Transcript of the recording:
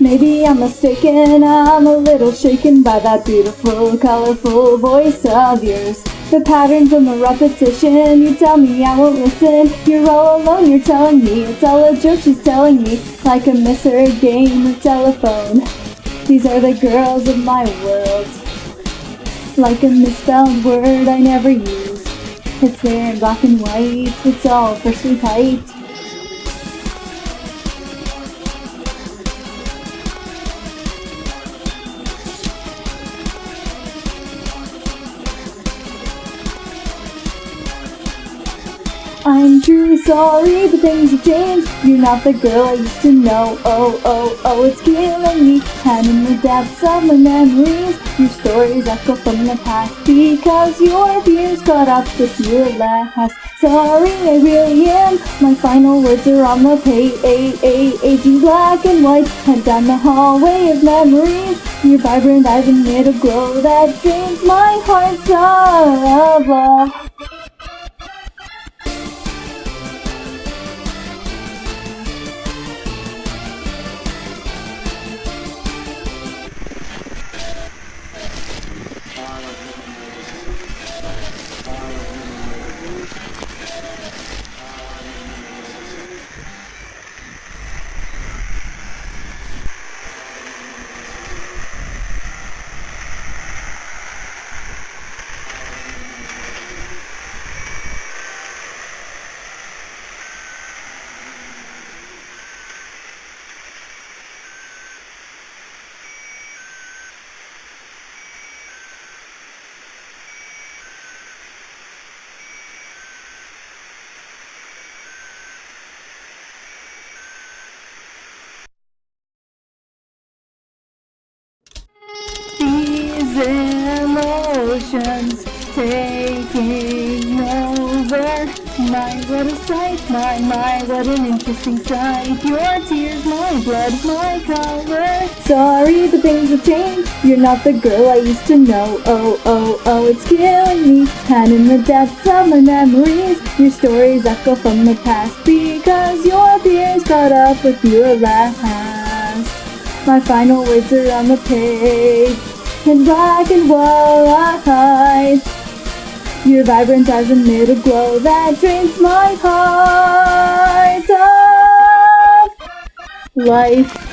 Maybe I'm mistaken, I'm a little shaken by that beautiful, colorful voice of yours. The patterns and the repetition, you tell me I won't listen. You're all alone, you're telling me it's all a joke, she's telling me. Like a misheard game of telephone. These are the girls of my world. Like a misspelled word I never use. It's there in black and white, it's all freshly typed. I'm truly sorry, but things have changed. You're not the girl I used to know. Oh, oh, oh, it's killing me. And in the depths of my memories, your stories echo from the past. Because your fears caught up with your last. Sorry, I really am. My final words are on the page. Aging black and white, head down the hallway of memories. Your vibrant eyes emit a glow that drains my heart of love. Emotions taking over. My, what a sight, my, my, what an interesting sight. Your tears, my blood, my color. Sorry, but things have changed. You're not the girl I used to know. Oh, oh, oh, it's killing me. And in the depths of my memories, your stories echo from the past. Because your fears caught up with your last. My final words are on the page in black and white. Your vibrant eyes emit a glow that drains my heart of life.